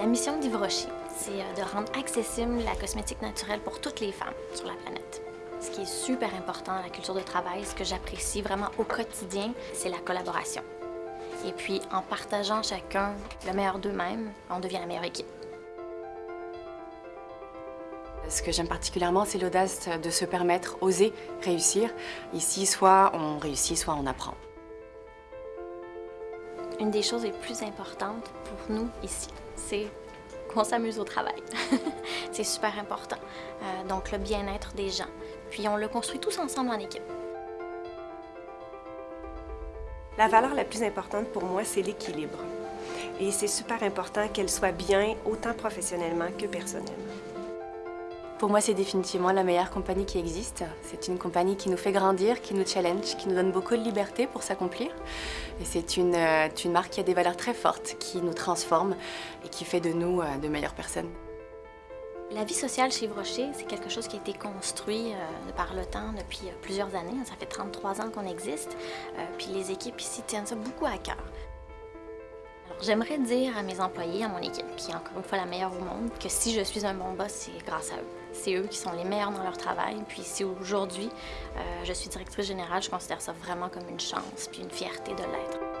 La mission d'Yves Rocher, c'est euh, de rendre accessible la cosmétique naturelle pour toutes les femmes sur la planète. Ce qui est super important dans la culture de travail, ce que j'apprécie vraiment au quotidien, c'est la collaboration. Et puis, en partageant chacun le meilleur d'eux-mêmes, on devient la meilleure équipe. Ce que j'aime particulièrement, c'est l'audace de se permettre, oser réussir. Ici, soit on réussit, soit on apprend. Une des choses les plus importantes pour nous ici, c'est qu'on s'amuse au travail. c'est super important. Euh, donc le bien-être des gens. Puis on le construit tous ensemble en équipe. La valeur la plus importante pour moi, c'est l'équilibre. Et c'est super important qu'elle soit bien autant professionnellement que personnellement. Pour moi, c'est définitivement la meilleure compagnie qui existe. C'est une compagnie qui nous fait grandir, qui nous challenge, qui nous donne beaucoup de liberté pour s'accomplir. Et c'est une, euh, une, marque qui a des valeurs très fortes, qui nous transforme et qui fait de nous euh, de meilleures personnes. La vie sociale chez Rocher, c'est quelque chose qui a été construit euh, par le temps depuis plusieurs années. Ça fait 33 ans qu'on existe. puis les équipes ici tiennent ça beaucoup à cœur. J'aimerais dire à mes employés, à mon équipe, qui est encore une fois la meilleure au monde, que si je suis un bon boss, c'est grâce à eux. C'est eux qui sont les meilleurs dans leur travail. Puis si aujourd'hui, euh, je suis directrice générale, je considère ça vraiment comme une chance puis une fierté de l'être.